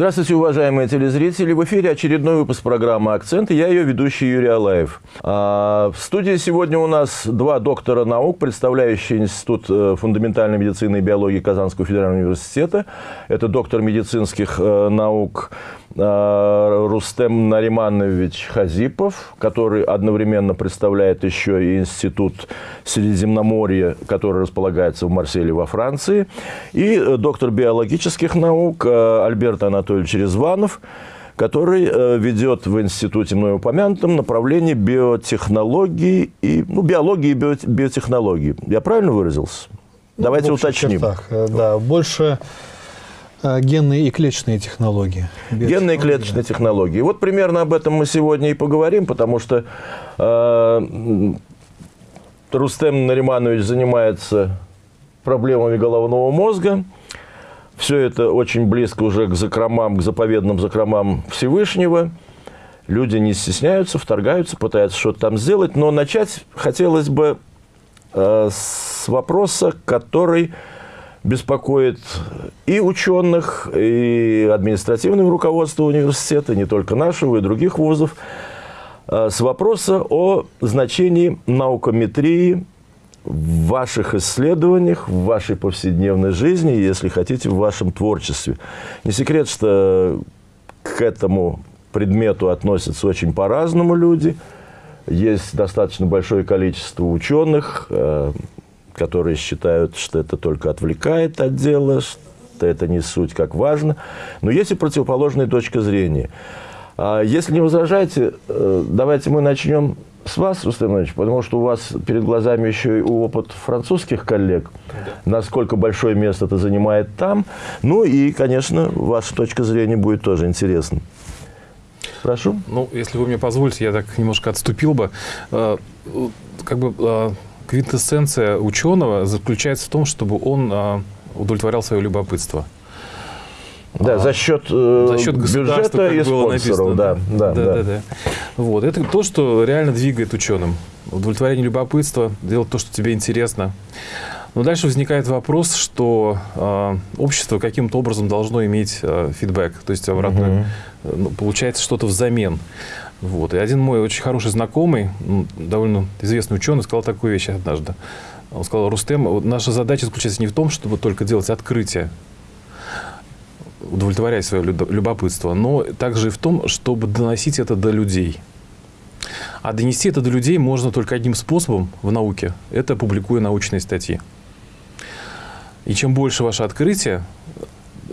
Здравствуйте, уважаемые телезрители. В эфире очередной выпуск программы «Акцент» я ее ведущий Юрий Алаев. А, в студии сегодня у нас два доктора наук, представляющие Институт э, фундаментальной медицины и биологии Казанского федерального университета. Это доктор медицинских э, наук Рустем Нариманович Хазипов, который одновременно представляет еще и Институт Средиземноморья, который располагается в Марселе во Франции, и доктор биологических наук Альберт Анатольевич Резванов, который э, ведет в институте мной упомянутом направление биотехнологии и ну, биологии и био, биотехнологии. Я правильно выразился? Ну, Давайте уточним. Чертах, э, да, больше генные и клеточные технологии. Генные и клеточные да. технологии. Вот примерно об этом мы сегодня и поговорим, потому что э, Рустем Нариманович занимается проблемами головного мозга. Все это очень близко уже к закромам, к заповедным закромам Всевышнего. Люди не стесняются, вторгаются, пытаются что-то там сделать. Но начать хотелось бы э, с вопроса, который беспокоит и ученых, и административное руководство университета, не только нашего, и других вузов, э, с вопроса о значении наукометрии в ваших исследованиях, в вашей повседневной жизни, если хотите, в вашем творчестве. Не секрет, что к этому предмету относятся очень по-разному люди. Есть достаточно большое количество ученых, э, которые считают, что это только отвлекает от дела, что это не суть как важно. Но есть и противоположная точка зрения. А если не возражаете, э, давайте мы начнем с вас, Рустам Иванович, потому что у вас перед глазами еще и опыт французских коллег, да. насколько большое место это занимает там. Ну и, конечно, ваша точка зрения будет тоже интересна. Прошу. Ну, если вы мне позволите, я так немножко отступил бы. Э, как бы э, квинтэссенция ученого заключается в том, чтобы он э, удовлетворял свое любопытство. Да, а, за счет, э, за счет бюджета и спонсоров. Да, да, да, да. да, да. Вот. Это то, что реально двигает ученым. Удовлетворение любопытства, делать то, что тебе интересно. Но дальше возникает вопрос, что э, общество каким-то образом должно иметь э, фидбэк, то есть обратно угу. ну, получается что-то взамен. Вот. И один мой очень хороший знакомый, ну, довольно известный ученый, сказал такую вещь однажды. Он сказал, Рустем, наша задача заключается не в том, чтобы только делать открытие, удовлетворять свое любопытство, но также и в том, чтобы доносить это до людей. А донести это до людей можно только одним способом в науке – это публикуя научные статьи. И чем больше ваше открытие,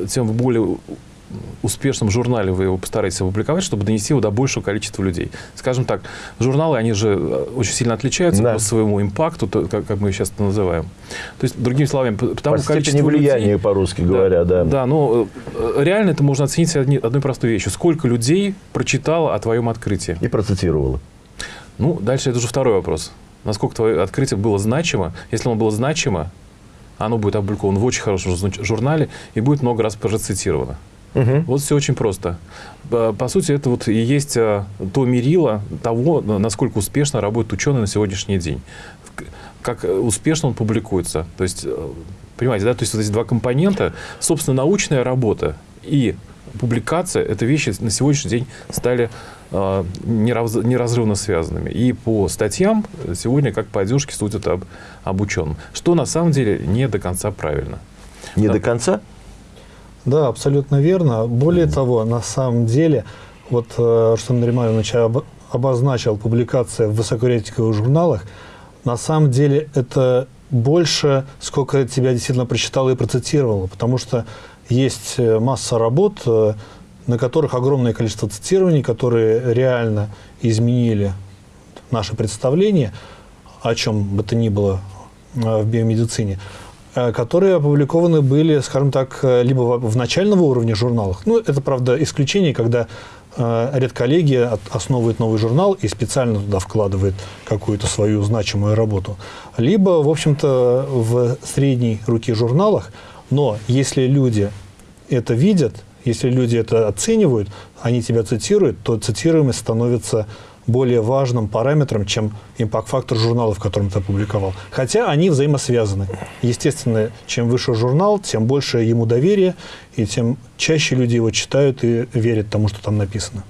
тем более успешном журнале вы его постараетесь опубликовать, чтобы донести его до большего количества людей. Скажем так, журналы, они же э, очень сильно отличаются да. по своему импакту, то, как, как мы сейчас это называем. То есть, другими словами, потому по количество влияния, по-русски говоря, да. Да, но э, реально это можно оценить одни, одной простой вещью. Сколько людей прочитало о твоем открытии? И процитировало. Ну, дальше это уже второй вопрос. Насколько твое открытие было значимо? Если оно было значимо, оно будет опубликовано в очень хорошем журнале и будет много раз процитировано. Угу. Вот все очень просто. По сути, это вот и есть а, то мерило того, насколько успешно работает ученый на сегодняшний день. Как успешно он публикуется. То есть, э, понимаете, да, то есть вот эти два компонента, собственно, научная работа и публикация, это вещи на сегодняшний день стали э, неразрывно связанными. И по статьям сегодня как по одежке судят об, об ученом. Что на самом деле не до конца правильно. Не да. до конца? Да, абсолютно верно. Более mm -hmm. того, на самом деле, вот э, Рустам Нариманович об, обозначил публикация в высокорейтинговых журналах, на самом деле это больше, сколько тебя действительно прочитал и процитировал, потому что есть э, масса работ, э, на которых огромное количество цитирований, которые реально изменили наше представление, о чем бы то ни было в биомедицине. Э, которые опубликованы были, скажем так, э, либо в начального уровня журналах. Ну, это, правда, исключение, когда э, редколлегия основывает новый журнал и специально туда вкладывает какую-то свою значимую работу. Либо, в общем-то, в средней руки журналах, но если люди это видят, если люди это оценивают, они тебя цитируют, то цитируемость становится более важным параметром, чем импакт-фактор журнала, в котором ты опубликовал. Хотя они взаимосвязаны. Естественно, чем выше журнал, тем больше ему доверие, и тем чаще люди его читают и верят тому, что там написано.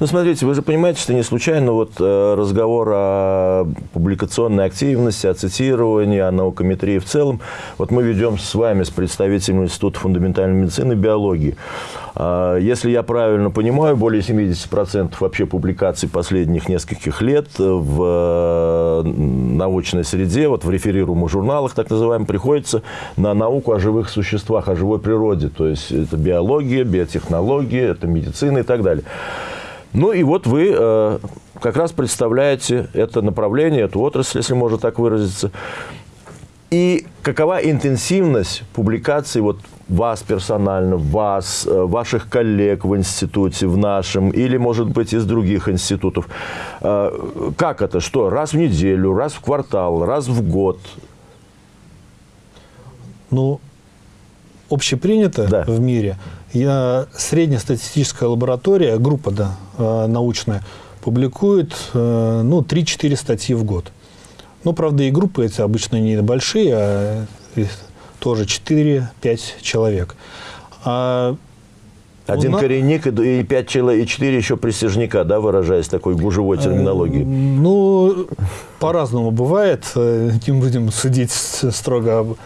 Ну, смотрите, вы же понимаете, что не случайно вот э, разговор о публикационной активности, о цитировании, о наукометрии в целом. Вот мы ведем с вами, с представителями Института фундаментальной медицины и биологии. А, если я правильно понимаю, более 70% вообще публикаций последних нескольких лет в э, научной среде, вот в реферируемых журналах, так называемых, приходится на науку о живых существах, о живой природе. То есть это биология, биотехнология, это медицина и так далее. Ну и вот вы э, как раз представляете это направление, эту отрасль, если можно так выразиться. И какова интенсивность публикаций вот вас персонально, вас, э, ваших коллег в институте, в нашем, или, может быть, из других институтов? Э, как это? Что? Раз в неделю, раз в квартал, раз в год? Ну, общепринято да. в мире. Я, среднестатистическая лаборатория, группа да, э, научная, публикует ну, 3-4 статьи в год. Ну, правда, и группы эти обычно не большие, а тоже 4-5 человек. А один нас... коренник и пять человек, и четыре еще присяжника, да, выражаясь такой гужевой терминологией? Ну, по-разному бывает. Не будем судить строго об,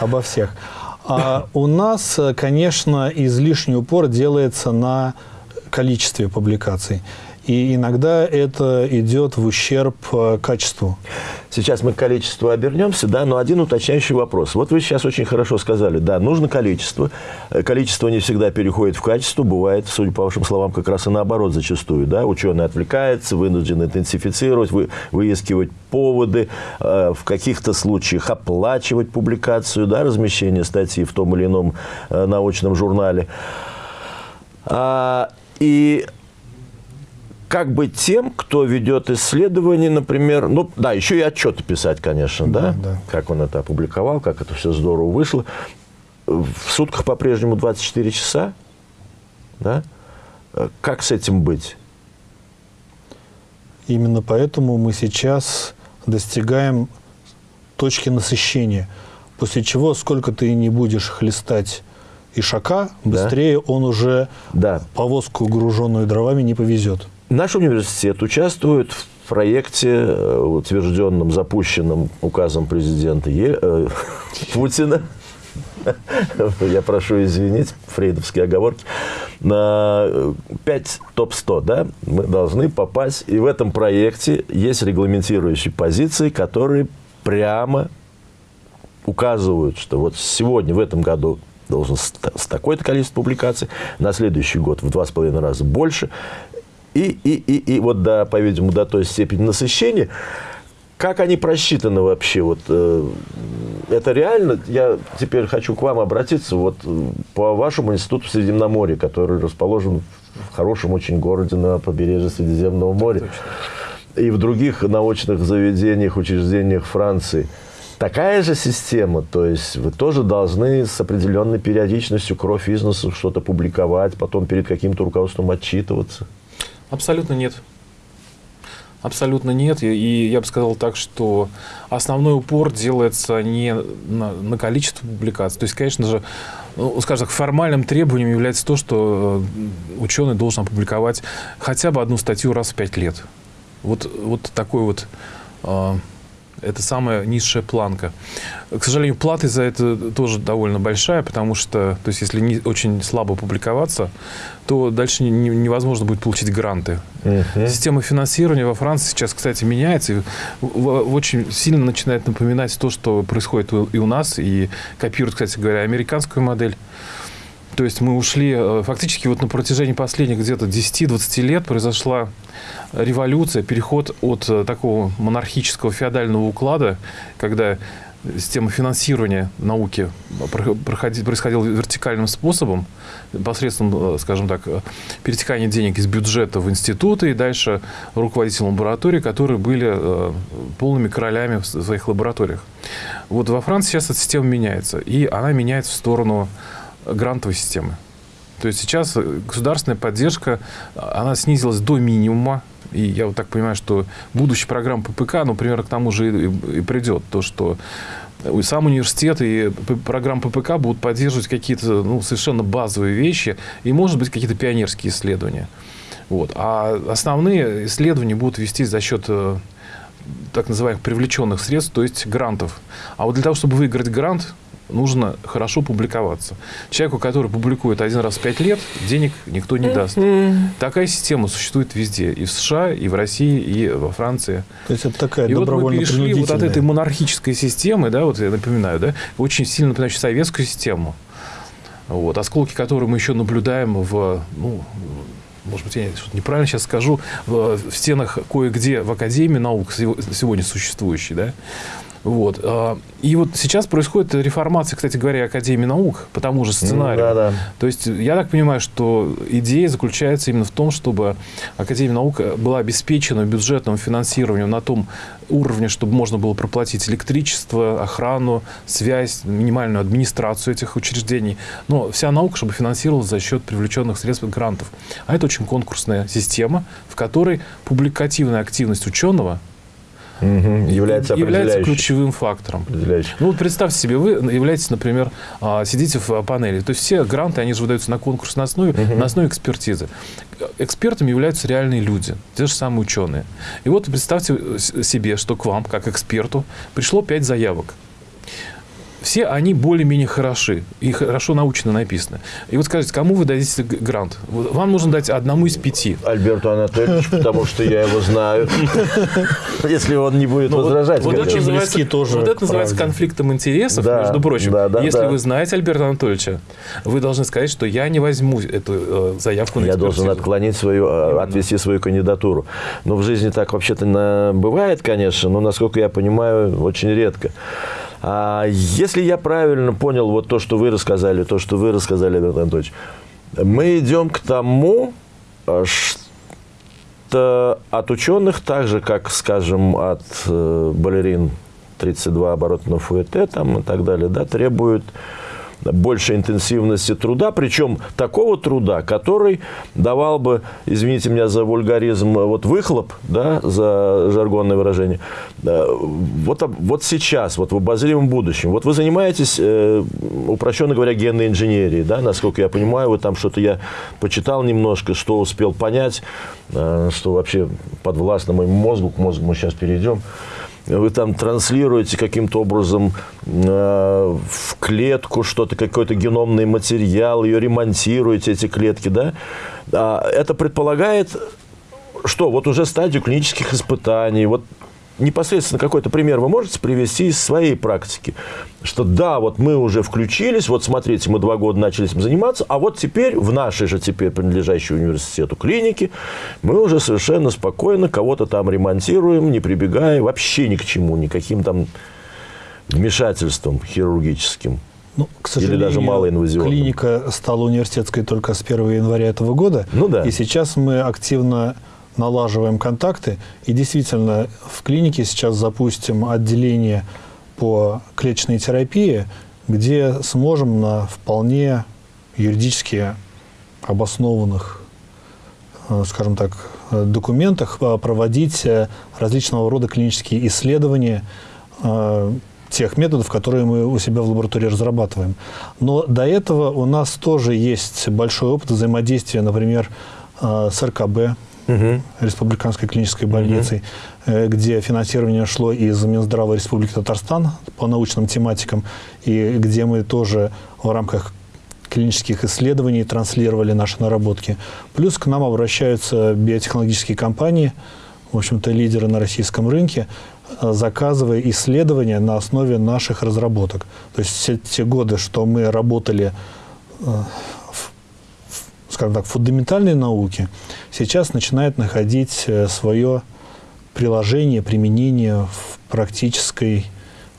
обо всех. А у нас, конечно, излишний упор делается на количестве публикаций. И иногда это идет в ущерб э, качеству. Сейчас мы к количеству обернемся, да, но один уточняющий вопрос. Вот вы сейчас очень хорошо сказали, да, нужно количество. Э, количество не всегда переходит в качество, бывает, судя по вашим словам, как раз и наоборот зачастую, да, ученый отвлекается, вынужден интенсифицировать, вы, выискивать поводы, э, в каких-то случаях оплачивать публикацию, да, размещение статьи в том или ином э, научном журнале. А, и как быть тем, кто ведет исследования, например, ну да, еще и отчеты писать, конечно, да, да, да. как он это опубликовал, как это все здорово вышло. В сутках по-прежнему 24 часа, да? Как с этим быть? Именно поэтому мы сейчас достигаем точки насыщения, после чего сколько ты не будешь хлестать ишака, быстрее да. он уже да. повозку, груженную дровами, не повезет. Наш университет участвует в проекте, э, утвержденном, запущенном указом президента е, э, Путина, я прошу извинить, фрейдовские оговорки, на 5 топ-100, да, мы должны попасть, и в этом проекте есть регламентирующие позиции, которые прямо указывают, что вот сегодня, в этом году должен с такое-то количество публикаций, на следующий год в два с половиной раза больше, и, и, и, и вот, до, по-видимому, до той степени насыщения. Как они просчитаны вообще? Вот, э, это реально? Я теперь хочу к вам обратиться. Вот, по вашему институту в Средиземноморье, который расположен в хорошем очень городе на побережье Средиземного моря. И в других научных заведениях, учреждениях Франции. Такая же система, то есть вы тоже должны с определенной периодичностью кровь из что-то публиковать, потом перед каким-то руководством отчитываться. Абсолютно нет. Абсолютно нет. И я бы сказал так, что основной упор делается не на, на количество публикаций. То есть, конечно же, ну, скажем так, формальным требованием является то, что э, ученый должен опубликовать хотя бы одну статью раз в пять лет. Вот, вот такой вот э, это самая низшая планка. К сожалению, плата за это тоже довольно большая, потому что, то есть, если не, очень слабо публиковаться, то дальше не, невозможно будет получить гранты. Uh-huh. Система финансирования во Франции сейчас, кстати, меняется и очень сильно начинает напоминать то, что происходит и у нас, и копирует, кстати говоря, американскую модель. То есть мы ушли, э, фактически вот на протяжении последних где-то 10-20 лет произошла революция, переход от э, такого монархического феодального уклада, когда система финансирования науки происходила вертикальным способом, посредством, э, скажем так, перетекания денег из бюджета в институты и дальше руководители лабораторий, которые были полными королями в своих лабораториях. Вот во Франции сейчас эта система меняется, и она меняется в сторону грантовой системы. То есть сейчас государственная поддержка, она снизилась до минимума. И я вот так понимаю, что будущая программа ППК, ну, примерно к тому же и, и придет. То, что сам университет и программа ППК будут поддерживать какие-то ну, совершенно базовые вещи и, может быть, какие-то пионерские исследования. Вот. А основные исследования будут вестись за счет э, так называемых привлеченных средств, то есть грантов. А вот для того, чтобы выиграть грант, нужно хорошо публиковаться. Человеку, который публикует один раз в пять лет, денег никто не даст. Такая система существует везде. И в США, и в России, и во Франции. То есть это такая И вот мы перешли вот от этой монархической системы, да, вот я напоминаю, да, очень сильно напоминающей советскую систему, вот, осколки которой мы еще наблюдаем в, ну, может быть, я что-то неправильно сейчас скажу, в, в стенах кое-где в Академии наук сегодня существующей, да, вот. А, и вот сейчас происходит реформация, кстати говоря, Академии наук по тому же сценарию. Да, да. То есть я так понимаю, что идея заключается именно в том, чтобы Академия наук была обеспечена бюджетным финансированием на том уровне, чтобы можно было проплатить электричество, охрану, связь, минимальную администрацию этих учреждений. Но вся наука, чтобы финансировалась за счет привлеченных средств грантов. А это очень конкурсная система, в которой публикативная активность ученого – угу. является, является ключевым фактором. Ну вот представьте себе, вы являетесь, например, а, сидите в панели. То есть все гранты, они же выдаются на конкурсной основе, угу. на основе экспертизы. Экспертами являются реальные люди, те же самые ученые. И вот представьте себе, что к вам, как эксперту, пришло пять заявок все они более-менее хороши и хорошо научно написаны. И вот скажите, кому вы дадите грант? Вам нужно дать одному из пяти. Альберту Анатольевичу, потому что я его знаю. Если он не будет возражать. Вот это называется, тоже вот это называется конфликтом интересов, между прочим. Если вы знаете Альберта Анатольевича, вы должны сказать, что я не возьму эту э, заявку на Я должен отклонить свою, э, отвести свою кандидатуру. Но в жизни так вообще-то бывает, конечно, но, насколько я понимаю, очень редко. А если я правильно понял вот то, что вы рассказали, то, что вы рассказали, Альберт Анатольевич, мы идем к тому, что от ученых, так же, как, скажем, от э, балерин 32 оборотного фуэте там, и так далее, да, требуют больше интенсивности труда, причем такого труда, который давал бы, извините меня за вульгаризм, вот выхлоп, да, за жаргонное выражение, вот, вот сейчас, вот в обозримом будущем, вот вы занимаетесь, э, упрощенно говоря, генной инженерией, да, насколько я понимаю, вы там что-то я почитал немножко, что успел понять, э, что вообще подвластно моему мозгу, к мозгу мы сейчас перейдем, вы там транслируете каким-то образом э, в клетку что-то, какой-то геномный материал, ее ремонтируете, эти клетки, да, а это предполагает, что вот уже стадию клинических испытаний, вот непосредственно какой-то пример вы можете привести из своей практики? Что да, вот мы уже включились, вот смотрите, мы два года начали этим заниматься, а вот теперь в нашей же теперь принадлежащей университету клинике мы уже совершенно спокойно кого-то там ремонтируем, не прибегая вообще ни к чему, никаким там вмешательством хирургическим. Ну, к сожалению, Или даже малоинвазионным. клиника стала университетской только с 1 января этого года. Ну да. И сейчас мы активно налаживаем контакты. И действительно, в клинике сейчас запустим отделение по клеточной терапии, где сможем на вполне юридически обоснованных, э, скажем так, документах э, проводить э, различного рода клинические исследования тех методов, которые мы у себя в лаборатории разрабатываем. Но до этого у нас тоже есть большой опыт взаимодействия, например, с РКБ, угу. Республиканской клинической больницей, угу. где финансирование шло из Минздрава Республики Татарстан по научным тематикам, и где мы тоже в рамках клинических исследований транслировали наши наработки. Плюс к нам обращаются биотехнологические компании, в общем-то, лидеры на российском рынке, заказывая исследования на основе наших разработок. То есть все те годы, что мы работали э, скажем так, фундаментальной науки сейчас начинает находить э, свое приложение, применение в практической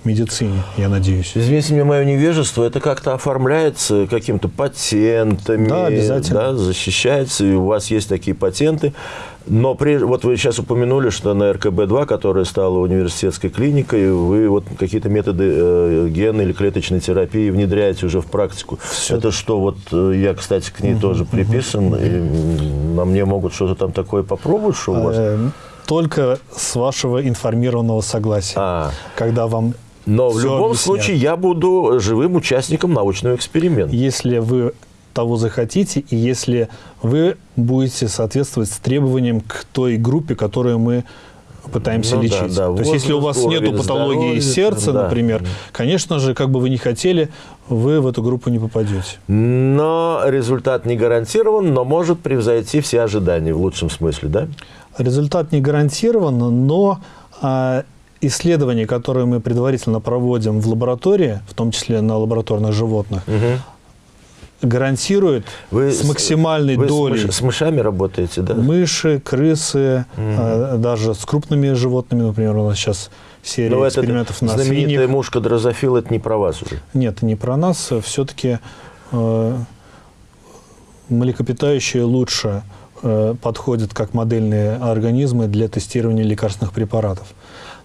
медицине, я надеюсь. Извините мне мое невежество, это как-то оформляется каким-то патентами, да, обязательно. Да, защищается, и у вас есть такие патенты. Но при, вот вы сейчас упомянули, что на РКБ-2, которая стала университетской клиникой, вы вот какие-то методы э, генной или клеточной терапии внедряете уже в практику. Все. Это что, вот э, я, кстати, к ней угу, тоже приписан, угу. и на мне могут что-то там такое попробовать, что у вас? Только с вашего информированного согласия. А. Когда вам Но в любом объяснят. случае я буду живым участником научного эксперимента. Если вы того захотите, и если вы будете соответствовать требованиям к той группе, которую мы пытаемся Ну да, лечить. да, То есть, если у вас нет патологии здоровья, сердца, да. например, конечно же, как бы вы ни хотели, вы в эту группу не попадете. Но результат не гарантирован, но может превзойти все ожидания в лучшем смысле, да? Результат не гарантирован, но исследования, которые мы предварительно проводим в лаборатории, в том числе на лабораторных животных, гарантируют Вы с максимальной вы с долей мыш- С, мышами работаете, да? мыши, крысы, а, даже с крупными животными, например, у нас сейчас серия Но это экспериментов на знаменитая свиньях. мушка дрозофил, это не про вас уже. Нет, не про нас. Все-таки э, млекопитающие лучше э, подходят как модельные организмы для тестирования лекарственных препаратов.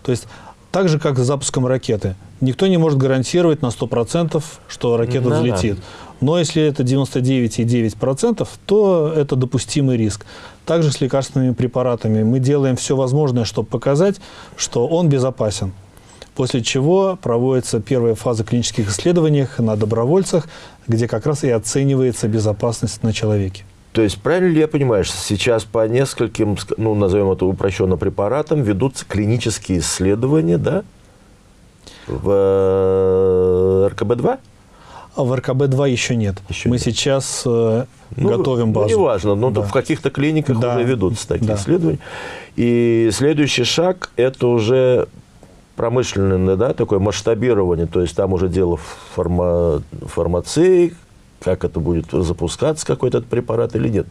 То есть так же, как с запуском ракеты. Никто не может гарантировать на 100%, что ракета Да-да. взлетит. Но если это 99,9%, то это допустимый риск. Также с лекарственными препаратами. Мы делаем все возможное, чтобы показать, что он безопасен. После чего проводится первая фаза клинических исследований на добровольцах, где как раз и оценивается безопасность на человеке. То есть, правильно ли я понимаю, что сейчас по нескольким, ск- ну, назовем это упрощенно препаратам, ведутся клинические исследования, да? В э, РКБ-2? А в РКБ-2 еще нет. Еще Мы нет. сейчас э, Ну, готовим базу. Ну, неважно, но Да. в каких-то клиниках Да. уже ведутся такие Да. исследования. И следующий шаг – это уже промышленное, да, такое масштабирование, то есть там уже дело фарма, фармации, как это будет запускаться, какой-то этот препарат или нет.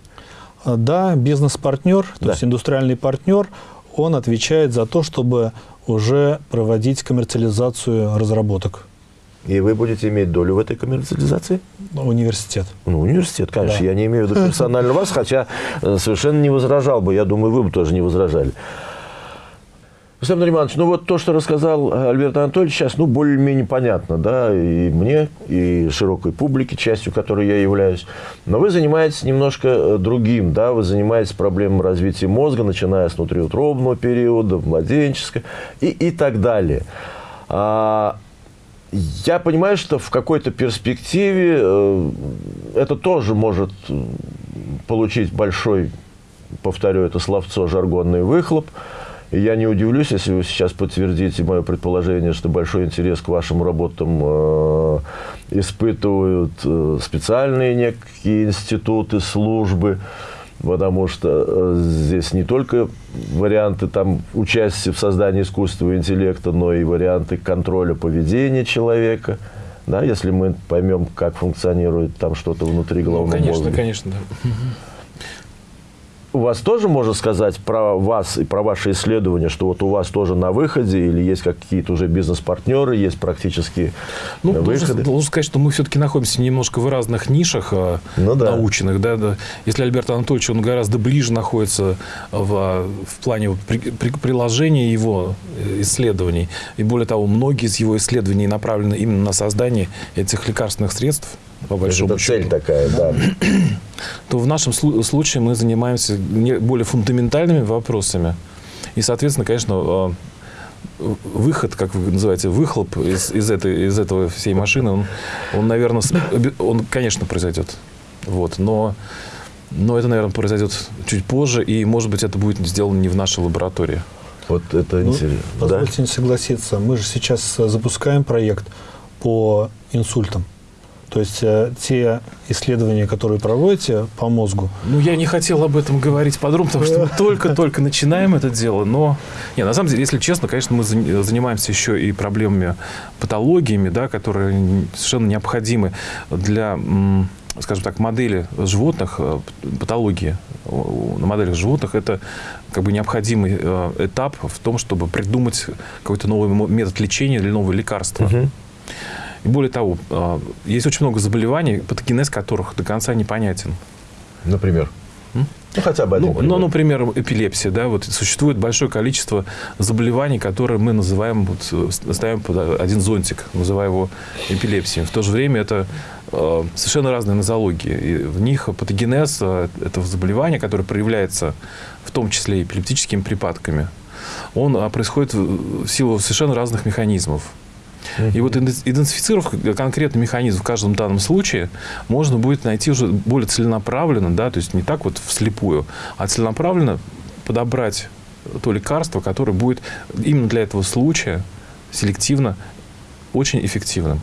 А, Да, бизнес-партнер, то Да. есть индустриальный партнер, он отвечает за то, чтобы уже проводить коммерциализацию разработок. И вы будете иметь долю в этой коммерциализации? Университет. Ну, университет, конечно. Да. Я не имею в виду персонально вас, хотя э, совершенно не возражал бы. Я думаю, вы бы тоже не возражали. Рустам Нариманович, ну вот то, что рассказал Альберт Анатольевич, сейчас, ну, более-менее понятно, да, и мне, и широкой публике, частью которой я являюсь. Но вы занимаетесь немножко э, другим, да, вы занимаетесь проблемой развития мозга, начиная с внутриутробного периода, младенческого и, и так далее. А, я понимаю, что в какой-то перспективе э, это тоже может э, получить большой, повторю это словцо, жаргонный выхлоп. И я не удивлюсь, если вы сейчас подтвердите мое предположение, что большой интерес к вашим работам э, испытывают э, специальные некие институты, службы, потому что э, здесь не только варианты там, участия в создании искусственного интеллекта, но и варианты контроля поведения человека. Да, если мы поймем, как функционирует там что-то внутри Ну, головного конечно, мозга. конечно, да. У вас тоже можно сказать про вас и про ваши исследования, что вот у вас тоже на выходе или есть какие-то уже бизнес-партнеры, есть практически Ну, выходы? должен, сказать, что мы все-таки находимся немножко в разных нишах э, Ну да. научных. Да, да. Если Альберт Анатольевич, он гораздо ближе находится в, в плане при- при- приложения его э, исследований. И более того, многие из его исследований направлены именно на создание этих лекарственных средств, по большому Это цель счету. такая, да. то в нашем слу- случае мы занимаемся более фундаментальными вопросами. И, соответственно, конечно, э, выход, как вы называете, выхлоп из, из, этой, из этого всей машины, он, он, наверное, он, конечно, произойдет. Вот, но, но это, наверное, произойдет чуть позже, и, может быть, это будет сделано не в нашей лаборатории. Вот это Ну, интересно. Да? Позвольте не согласиться. Мы же сейчас запускаем проект по инсультам. То есть э, те исследования, которые проводите по мозгу, Ну, я не хотел об этом говорить подробно, потому что мы только-только начинаем это дело, но... Не, на самом деле, если честно, конечно, мы за- занимаемся еще и проблемами, патологиями, да, которые совершенно необходимы для, скажем так, модели животных, э, патологии на моделях животных, это как бы необходимый э, этап в том, чтобы придумать какой-то новый метод лечения или новое лекарство. Мгм. И более того, э, есть очень много заболеваний, патогенез которых до конца непонятен. Например. М? Ну, хотя бы один Ну, пример. ну, например, эпилепсия, да, вот существует большое количество заболеваний, которые мы называем, вот, э, ставим под один зонтик, называя его эпилепсией. В то же время это э, совершенно разные нозологии. И в них патогенез э, этого заболевания, которое проявляется в том числе эпилептическими припадками, он э, происходит в силу совершенно разных механизмов. И вот идентифицировав конкретный механизм в каждом данном случае, можно будет найти уже более целенаправленно, да, то есть не так вот вслепую, а целенаправленно подобрать то лекарство, которое будет именно для этого случая селективно очень эффективным.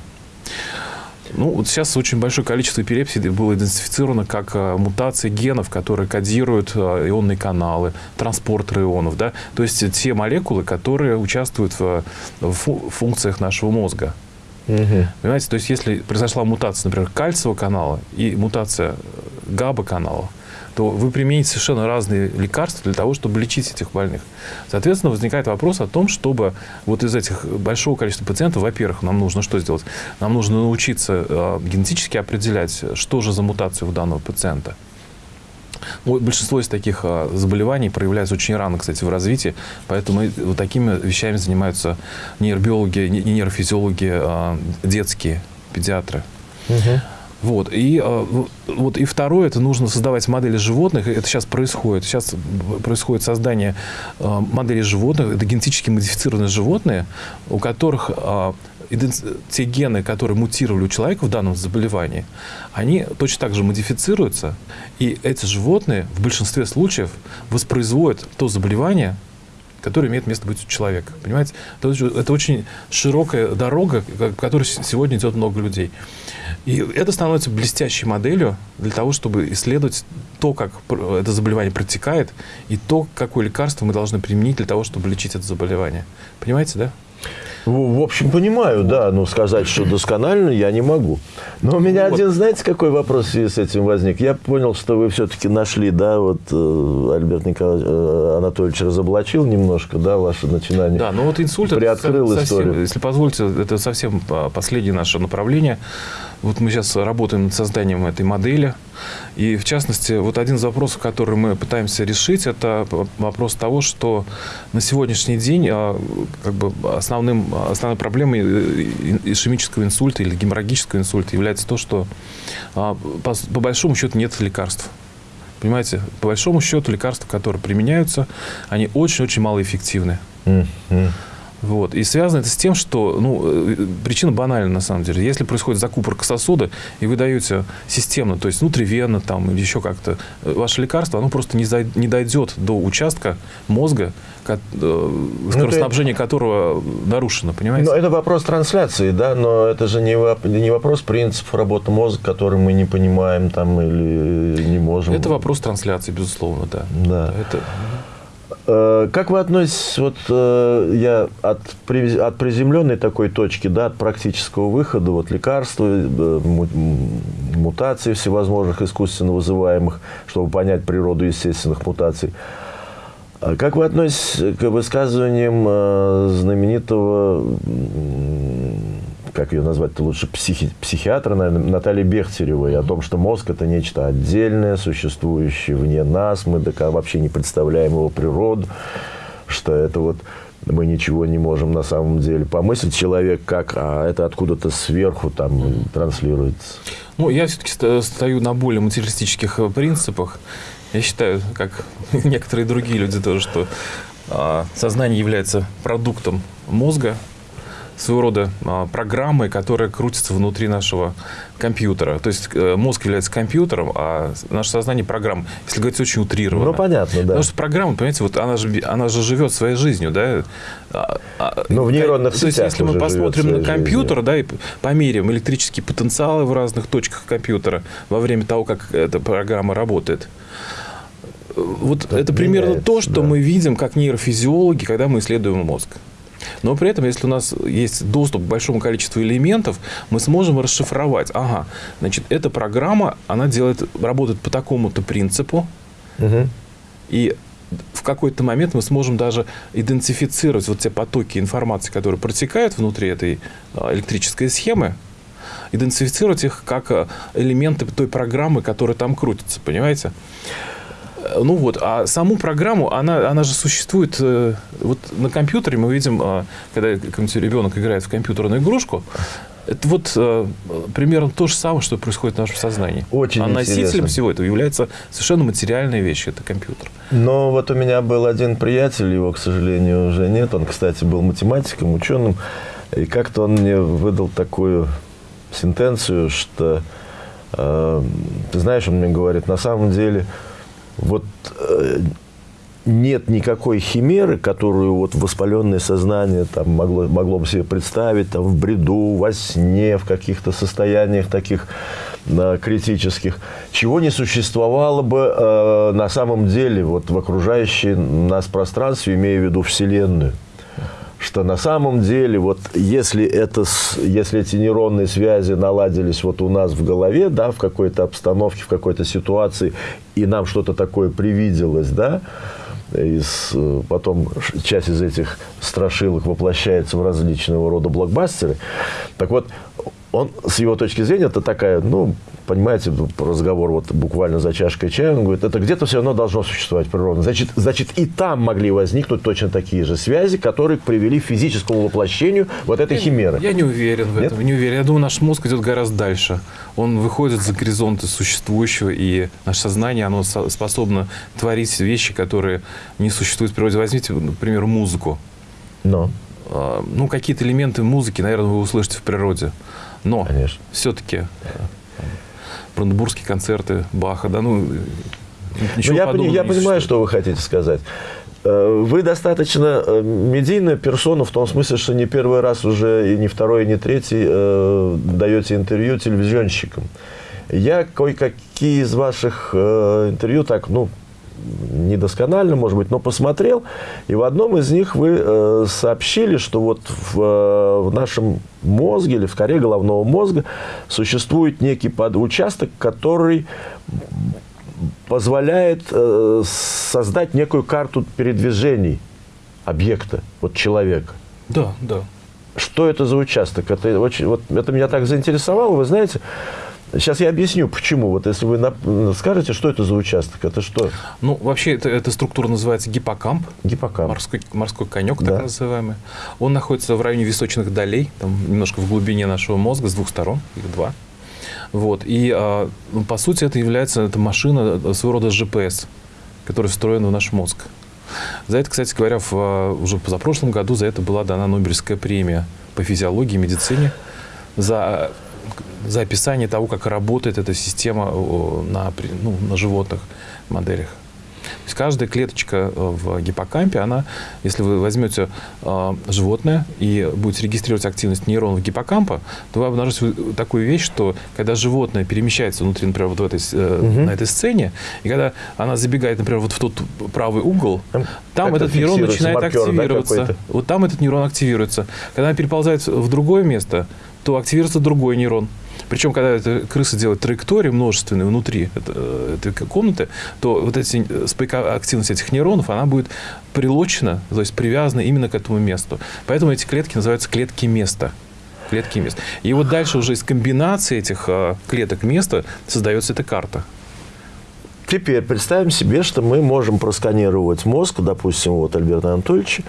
Ну, вот сейчас очень большое количество эпилепсий было идентифицировано как а, мутации генов, которые кодируют а, ионные каналы, транспортеры ионов, да, то есть те молекулы, которые участвуют в, в функциях нашего мозга. Угу. Понимаете, то есть если произошла мутация, например, кальциевого канала и мутация габа канала, то вы примените совершенно разные лекарства для того, чтобы лечить этих больных. Соответственно, возникает вопрос о том, чтобы вот из этих большого количества пациентов, во-первых, нам нужно что сделать? Нам нужно научиться э, генетически определять, что же за мутация у данного пациента. Большинство из таких а, заболеваний проявляется очень рано, кстати, в развитии, поэтому вот такими вещами занимаются нейробиологи, нейрофизиологи а, детские, педиатры. Угу. Вот. И, э, вот. и второе, это нужно создавать модели животных. Это сейчас происходит. Сейчас происходит создание э, моделей животных. Это генетически модифицированные животные, у которых э, те гены, которые мутировали у человека в данном заболевании, они точно так же модифицируются. И эти животные в большинстве случаев воспроизводят то заболевание, которое имеет место быть у человека. Понимаете? Это очень широкая дорога, по которой сегодня идет много людей. И это становится блестящей моделью для того, чтобы исследовать то, как это заболевание протекает, и то, какое лекарство мы должны применить для того, чтобы лечить это заболевание. Понимаете, да? В общем, понимаю, да, но сказать, что досконально я не могу. Но у меня вот. один, знаете, какой вопрос в связи с этим возник? Я понял, что вы все-таки нашли, да, вот э, Альберт Николаевич э, Анатольевич разоблачил немножко, да, ваше начинание. Да, ну вот инсульт, приоткрыл это совсем, историю. если позволите, это совсем последнее наше направление. Вот мы сейчас работаем над созданием этой модели. И, в частности, вот один из вопросов, который мы пытаемся решить, это вопрос того, что на сегодняшний день а, как бы основным, основной проблемой ишемического инсульта или геморрагического инсульта является то, что а, по, по большому счету нет лекарств. Понимаете, по большому счету лекарства, которые применяются, они очень-очень малоэффективны. Mm-hmm. Вот. И связано это с тем, что ну, э, причина банальна на самом деле. Если происходит закупорка сосуда, и вы даете системно, то есть внутривенно там, или еще как-то, э, ваше лекарство, оно просто не, зайд, не дойдет до участка мозга, ко, э, скоростнабжение ну, которого нарушено, понимаете? Ну, это вопрос трансляции, да, но это же не, не вопрос принципов работы мозга, который мы не понимаем там или не можем. Это вопрос трансляции, безусловно, да. Да. Это... Э, как вы относитесь, вот э, я от, от приземленной такой точки, да, от практического выхода, вот лекарства, э, мутаций всевозможных искусственно вызываемых, чтобы понять природу естественных мутаций. А как вы относитесь к высказываниям знаменитого как ее назвать-то лучше, психи, психиатра, наверное, Натальи Бехтеревой, о том, что мозг – это нечто отдельное, существующее вне нас, мы вообще не представляем его природу, что это вот мы ничего не можем на самом деле помыслить. Человек как, а это откуда-то сверху там транслируется. Ну, я все-таки стою на более материалистических э, принципах. Я считаю, как некоторые другие люди тоже, что а, сознание является продуктом мозга, своего рода а, программы, которые крутятся внутри нашего компьютера. То есть э, мозг является компьютером, а наше сознание программа. Если говорить очень утрированно. Ну, понятно, да. Потому что программа, понимаете, вот она же, она же живет своей жизнью, да. А, а, ну, в нейронных То есть, если мы посмотрим на компьютер, жизнью. да, и померяем электрические потенциалы в разных точках компьютера во время того, как эта программа работает, вот это, это примерно то, что да. мы видим как нейрофизиологи, когда мы исследуем мозг. Но при этом, если у нас есть доступ к большому количеству элементов, мы сможем расшифровать. Ага, значит, эта программа, она делает, работает по такому-то принципу. Угу. И в какой-то момент мы сможем даже идентифицировать вот те потоки информации, которые протекают внутри этой а, электрической схемы, идентифицировать их как а, элементы той программы, которая там крутится, понимаете? Ну вот, а саму программу, она, она же существует... Э, вот на компьютере мы видим, э, когда какой-нибудь ребенок играет в компьютерную игрушку, это вот э, примерно то же самое, что происходит в нашем сознании. Очень а интересно. носителем всего этого является совершенно материальная вещь, это компьютер. Но вот у меня был один приятель, его, к сожалению, уже нет. Он, кстати, был математиком, ученым. И как-то он мне выдал такую сентенцию, что, э, ты знаешь, он мне говорит, на самом деле, вот э, нет никакой химеры, которую вот воспаленное сознание там могло, могло бы себе представить там, в бреду, во сне, в каких-то состояниях таких э, критических, чего не существовало бы э, на самом деле вот, в окружающем нас пространстве, имея в виду Вселенную что на самом деле, вот если, это, если эти нейронные связи наладились вот у нас в голове, да, в какой-то обстановке, в какой-то ситуации, и нам что-то такое привиделось, да, из, э, потом часть из этих страшилок воплощается в различного рода блокбастеры. Так вот, он, с его точки зрения, это такая, ну, понимаете, разговор вот буквально за чашкой чая, он говорит, это где-то все равно должно существовать природно. Значит, значит, и там могли возникнуть точно такие же связи, которые привели к физическому воплощению вот этой химеры. Я не уверен в этом, Нет? не уверен. Я думаю, наш мозг идет гораздо дальше. Он выходит за горизонты существующего, и наше сознание, оно способно творить вещи, которые не существуют в природе. Возьмите, например, музыку. Но. А, ну, какие-то элементы музыки, наверное, вы услышите в природе. Но все-таки э, бранденбургские концерты Баха, да, ну, ничего ну, я, я понимаю, что вы хотите сказать. Э, вы достаточно э, медийная персона в том смысле, что не первый раз уже, и не второй, и не третий э, даете интервью телевизионщикам. Я кое-какие из ваших э, интервью так, ну, недосконально, может быть, но посмотрел, и в одном из них вы э, сообщили, что вот в, э, в нашем мозге или в коре головного мозга существует некий участок, который позволяет э, создать некую карту передвижений объекта, вот человека. Да, да. Что это за участок? Это, очень, вот, это меня так заинтересовало, вы знаете, Сейчас я объясню, почему. Вот если вы скажете, что это за участок, это что? Ну, вообще, это, эта структура называется гиппокамп. Гиппокамп. Морской, морской конек, да. так называемый. Он находится в районе височных долей, там немножко в глубине нашего мозга, с двух сторон, их два. Вот. И, а, ну, по сути, это является это машина, э, своего рода GPS, которая встроена в наш мозг. За это, кстати говоря, в, а, уже позапрошлом году за это была дана Нобелевская премия по физиологии и медицине за за описание того, как работает эта система на, ну, на животных моделях. То есть каждая клеточка э, в гиппокампе, она, если вы возьмете э, животное и будете регистрировать активность нейронов гиппокампа, то вы обнаружите такую вещь, что когда животное перемещается внутри, например, вот в этой, э, угу. на этой сцене, и когда она забегает, например, вот в тот правый угол, там, там этот нейрон начинает маркер, активироваться. Да, вот там этот нейрон активируется. Когда она переползает в другое место, то активируется другой нейрон. Причем, когда эта крыса делает траектории множественные внутри э, этой комнаты, то вот эти, э, активность этих нейронов, она будет прилочена, то есть привязана именно к этому месту. Поэтому эти клетки называются клетки места клетки места. И вот дальше уже из комбинации этих э, клеток места создается эта карта. Теперь представим себе, что мы можем просканировать мозг, допустим, вот Альберта Анатольевича,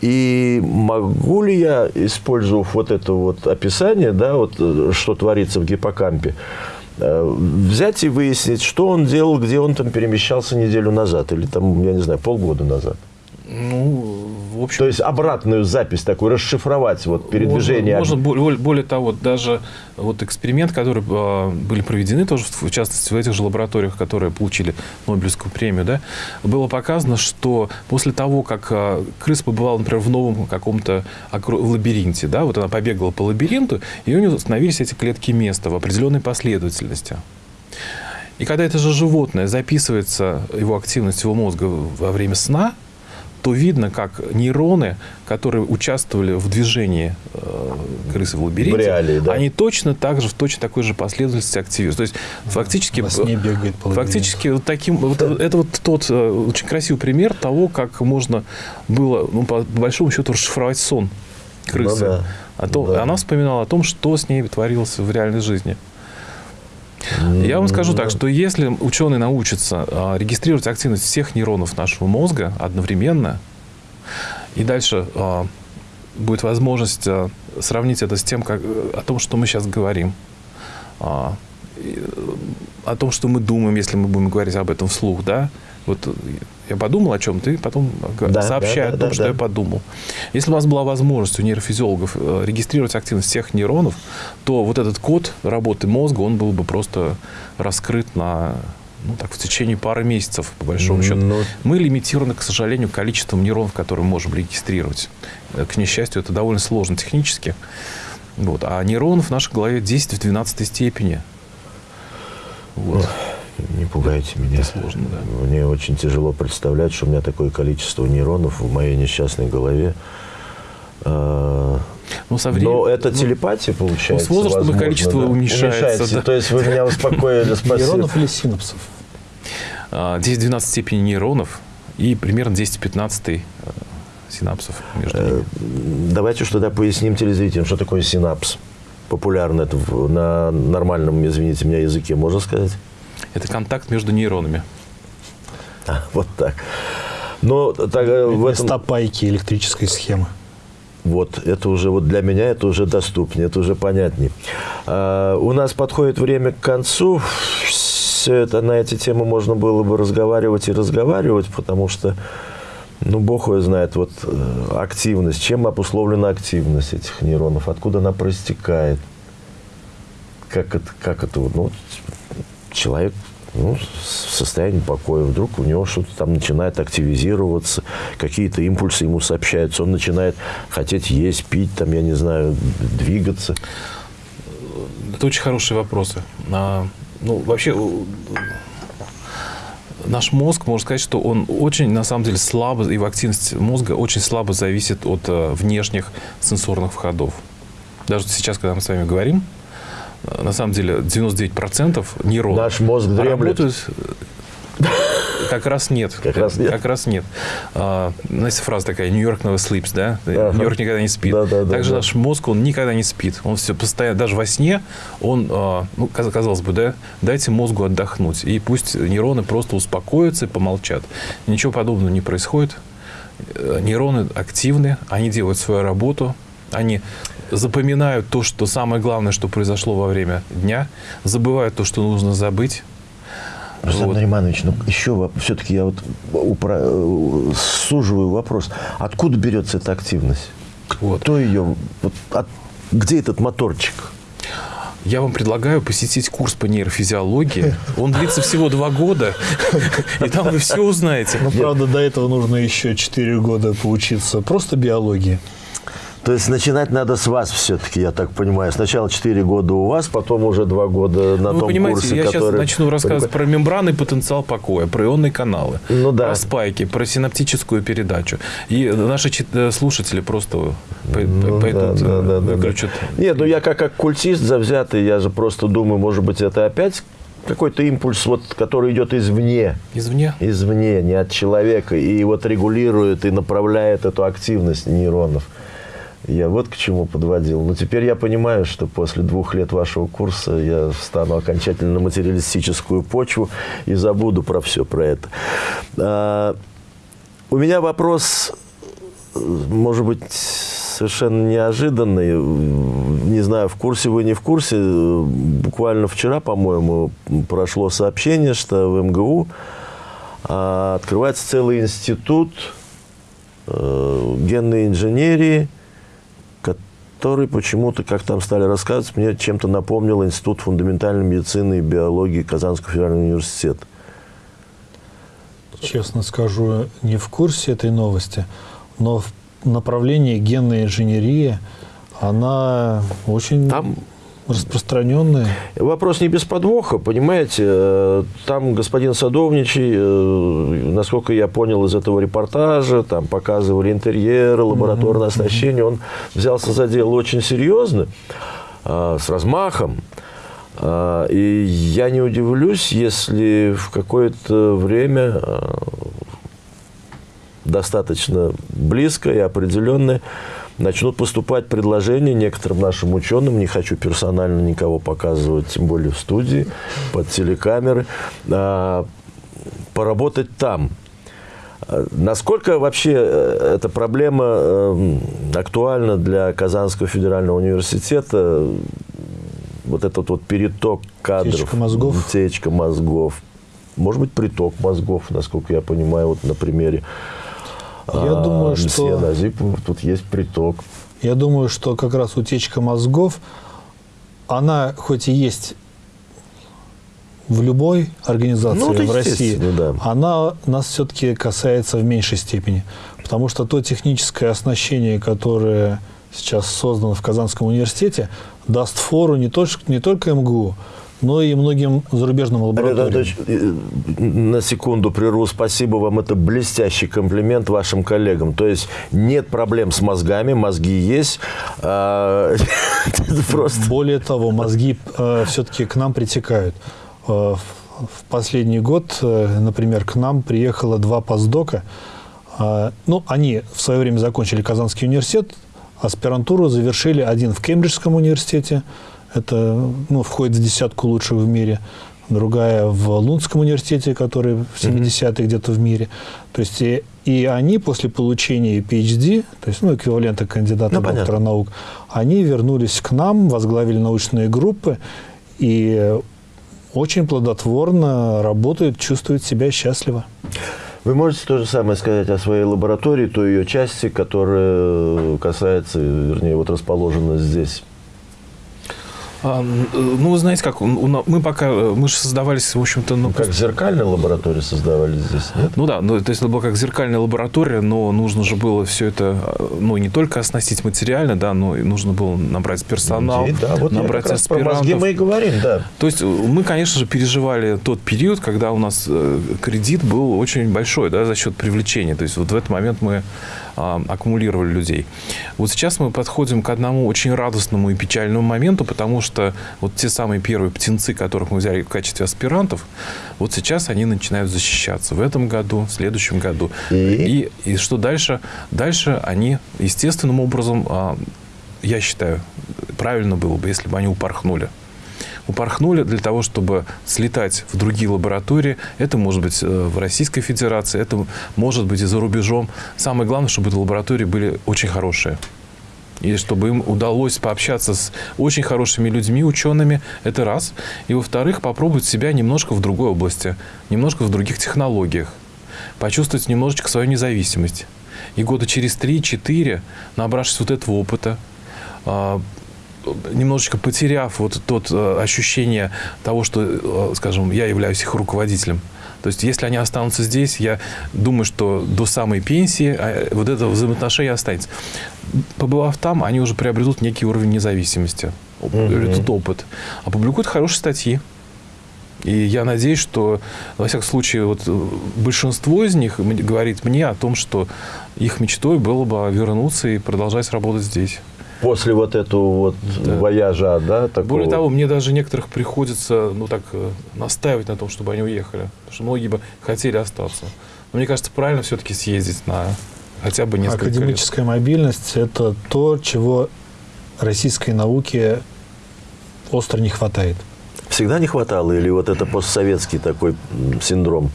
и могу ли я, использовав вот это вот описание, да, вот, э, что творится в гиппокампе, э, взять и выяснить, что он делал, где он там перемещался неделю назад или там, я не знаю, полгода назад? Ну, в общем... То есть обратную запись такую, расшифровать вот передвижение. Можно, можно более, более того, даже вот эксперимент, который э, были проведены тоже, в частности, в этих же лабораториях, которые получили Нобелевскую премию, да, было показано, что после того, как э, крыса побывала, например, в новом каком-то лабиринте, да, вот она побегала по лабиринту, и у нее становились эти клетки места в определенной последовательности. И когда это же животное записывается, его активность его мозга во время сна, то видно, как нейроны, которые участвовали в движении э, крысы в лабиринте, в реалии, да. они точно так же, в точно такой же последовательности активируются. То есть фактически, фактически вот таким, вот, это вот тот э, очень красивый пример того, как можно было, ну, по, по большому счету, расшифровать сон крысы. Ну, да. А то, да. Она вспоминала о том, что с ней творилось в реальной жизни. Я вам скажу так, что если ученые научатся а, регистрировать активность всех нейронов нашего мозга одновременно, и дальше а, будет возможность а, сравнить это с тем, как, о том, что мы сейчас говорим, о том, что мы думаем, если мы будем говорить об этом вслух, да, Вот э, я подумал о чем, ты потом Да, сообщай да, да, о том, да, что да. я подумал. Если у вас была возможность у нейрофизиологов э, регистрировать активность всех нейронов, то вот этот код работы мозга, он был бы просто раскрыт на ну, так, в течение пары месяцев, по большому счету. Ну, Мы лимитированы, к сожалению, количеством нейронов, которые мы можем регистрировать. Э, К несчастью, это довольно сложно технически. Вот. А нейронов в нашей голове 10 в 12 степени. Вот. Не пугайте меня. Это сложно, да. Мне очень тяжело представлять, что у меня такое количество нейронов в моей несчастной голове. А, Ну, со временем- Но это ну, телепатия получается. с возрастом возможно, количество да? уменьшается, да. То есть вы меня успокоили, спасибо. Нейронов или синапсов? а, 10-12 степени нейронов и примерно 10-15 э, синапсов между ними. Давайте что тогда поясним телезрителям, что такое синапс. Популярно это на нормальном, извините меня, языке, можно сказать? Это контакт между нейронами. А, вот так. Но так, э, в этом... Места пайки электрической схемы. Вот, это уже вот для меня это уже доступнее, это уже понятнее. А, у нас подходит время к концу. Все это на эти темы можно было бы разговаривать и разговаривать, потому что, ну, бог его знает, вот э, активность, чем обусловлена активность этих нейронов, откуда она проистекает, как это, как это вот, ну, человек ну, в состоянии покоя, вдруг у него что-то там начинает активизироваться, какие-то импульсы ему сообщаются, он начинает хотеть есть, пить, там, я не знаю, двигаться. Это очень хорошие вопросы. А, ну, вообще, наш мозг, можно сказать, что он очень, на самом деле, слабо, его активность мозга очень слабо зависит от э, внешних сенсорных входов. Даже сейчас, когда мы с вами говорим, на самом деле 99% нейронов Наш мозг дремлет. работают... э, Как раз нет. Как раз нет. Как раз нет. А, знаете, фраза такая, Нью-Йорк never sleeps, да? Ага. Нью-Йорк никогда не спит. Да, да, да, Также да. наш мозг, он никогда не спит. Он все постоянно, даже во сне, он, а, ну, каз- казалось бы, да, дайте мозгу отдохнуть. И пусть нейроны просто успокоятся и помолчат. Ничего подобного не происходит. Э, Нейроны активны, они делают свою работу, они запоминают то, что самое главное, что произошло во время дня, забывают то, что нужно забыть. Рустам Вот. Нариманович, ну еще все-таки я вот упра- э, суживаю вопрос. Откуда берется эта активность? Вот. Кто ее? Вот от- где этот моторчик? Я вам предлагаю посетить курс по нейрофизиологии. Он длится всего два года, и там вы все узнаете. Но, правда, до этого нужно еще 4 года поучиться просто биологии. То есть начинать надо с вас все-таки, я так понимаю. Сначала 4 года у вас, потом уже 2 года на Ну, том вы понимаете, курсе, я сейчас начну рассказывать про мембранный потенциал покоя, про ионные каналы, Ну да. про спайки, про синаптическую передачу. И наши э, слушатели просто Ну, пойдут, да, да, да, да, да. выключат. Нет, ну я как оккультист завзятый, я же просто думаю, может быть, это опять какой-то импульс, вот, который идет извне. Извне. извне, не от человека, и вот регулирует и направляет эту активность нейронов. Я вот к чему подводил. Но теперь я понимаю, что после двух лет вашего курса я встану окончательно на материалистическую почву и забуду про все про это. А, у меня вопрос, может быть, совершенно неожиданный. Не знаю, в курсе вы, не в курсе. Буквально вчера, по-моему, прошло сообщение, что в МГУ а, открывается целый институт э, генной инженерии, который почему-то, как там стали рассказывать, мне чем-то напомнил Институт фундаментальной медицины и биологии Казанского федерального университета. Честно скажу, не в курсе этой новости, но в направлении генной инженерии она очень Там распространенная. Вопрос не без подвоха, понимаете. Э, Там господин Садовничий, э, насколько я понял из этого репортажа, там показывали интерьеры, лабораторное оснащение. Он взялся за дело очень серьезно, э, с размахом. И я не удивлюсь, если в какое-то время достаточно близко и определенное начнут поступать предложения некоторым нашим ученым, не хочу персонально никого показывать, тем более в студии, под телекамеры, а, поработать там. Насколько вообще э, эта проблема э, актуальна для Казанского федерального университета? Вот этот вот переток кадров, Утечка мозгов. утечка мозгов. может быть, приток мозгов, насколько я понимаю, вот на примере Я а, думаю, что- Назипова тут есть приток. Я думаю, что как раз утечка мозгов, она хоть и есть в любой организации Ну, в России, да. она нас все-таки касается в меньшей степени. Потому что то техническое оснащение, которое сейчас создано в Казанском университете, даст фору не, только не только МГУ, но и многим зарубежным лабораториям. Э, на секунду прерву. Спасибо вам. Это блестящий комплимент вашим коллегам. То есть нет проблем с мозгами, мозги есть. А, Просто Более того, мозги все-таки к нам притекают. Э, в, последний год, э, например, к нам приехало два постдока. Э, ну, они в свое время закончили Казанский университет, аспирантуру завершили один в Кембриджском университете, это ну, входит в десятку лучших в мире, другая в Лунском университете, который в 70-е где-то в мире. То есть и, и они после получения PhD, то есть ну, эквивалента кандидата Ну, понятно. доктора наук, они вернулись к нам, возглавили научные группы и очень плодотворно работают, чувствуют себя счастливо. Вы можете то же самое сказать о своей лаборатории, той ее части, которая касается, вернее, вот расположена здесь. А, э, ну, знаете, как мы пока, э, мы же создавались, в общем-то, ну, Как зеркальная лаборатория создавали здесь, нет? Ну да, ну, то есть это была как зеркальная лаборатория, но нужно же было все это, э, ну, не только оснастить материально, да, но и нужно было набрать персонал, Людей, да, вот набрать про аспирантов. мозги мы и говорим, да. То есть мы, конечно же, переживали тот период, когда у нас кредит был очень большой, да, за счет привлечения. То есть вот в этот момент мы а, аккумулировали людей. Вот сейчас мы подходим к одному очень радостному и печальному моменту, потому что вот те самые первые птенцы, которых мы взяли в качестве аспирантов, вот сейчас они начинают защищаться в этом году, в следующем году. И? И, и что дальше? Дальше они естественным образом, а, я считаю, правильно было бы, если бы они упорхнули упорхнули для того, чтобы слетать в другие лаборатории. Это может быть э, в Российской Федерации, это может быть и за рубежом. Самое главное, чтобы эти лаборатории были очень хорошие. И чтобы им удалось пообщаться с очень хорошими людьми, учеными, это раз. И во-вторых, попробовать себя немножко в другой области, немножко в других технологиях. Почувствовать немножечко свою независимость. И года через 3-4, набравшись вот этого опыта, а, немножечко потеряв вот тот э, ощущение того, что, э, скажем, я являюсь их руководителем. То есть, если они останутся здесь, я думаю, что до самой пенсии э, вот это взаимоотношение останется. Побывав там, они уже приобретут некий уровень независимости, этот опыт. Опубликуют хорошие статьи. И я надеюсь, что, во всяком случае, вот э, большинство из них говорит мне о том, что их мечтой было бы вернуться и продолжать работать здесь. После вот этого вот Да. вояжа, да, такого. Более того, мне даже некоторых приходится, ну так, э, настаивать на том, чтобы они уехали. Потому что многие бы хотели остаться. Но мне кажется, правильно все-таки съездить на хотя бы несколько лет. Академическая мобильность – это то, чего российской науке остро не хватает. Всегда не хватало или вот это постсоветский такой синдром?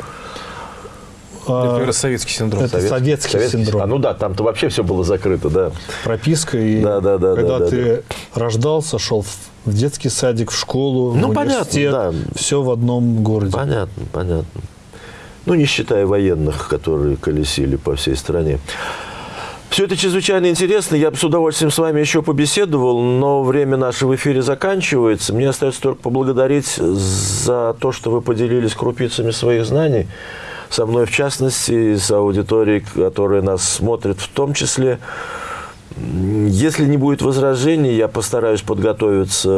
А, Это советский синдром. Это советский синдром. А ну да, там-то вообще все было закрыто, да. прописка. И Да, да, да, когда да, да, ты рождался, шел в детский садик, в школу, Ну, в понятно, университет, да. все в одном городе. Понятно, понятно. Ну, не считая военных, которые колесили по всей стране. Все это чрезвычайно интересно. Я бы с удовольствием с вами еще побеседовал, но время наше в эфире заканчивается. Мне остается только поблагодарить за то, что вы поделились крупицами своих знаний со мной, в частности, и с аудиторией, которая нас смотрит в том числе. Если не будет возражений, я постараюсь подготовиться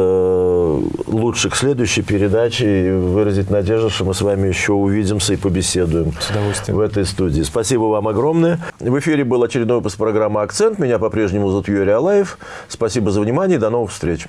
лучше к следующей передаче и выразить надежду, что мы с вами еще увидимся и побеседуем С удовольствием. в этой студии. Спасибо вам огромное. В эфире был очередной выпуск программы «Акцент». Меня по-прежнему зовут Юрий Алаев. Спасибо за внимание до новых встреч.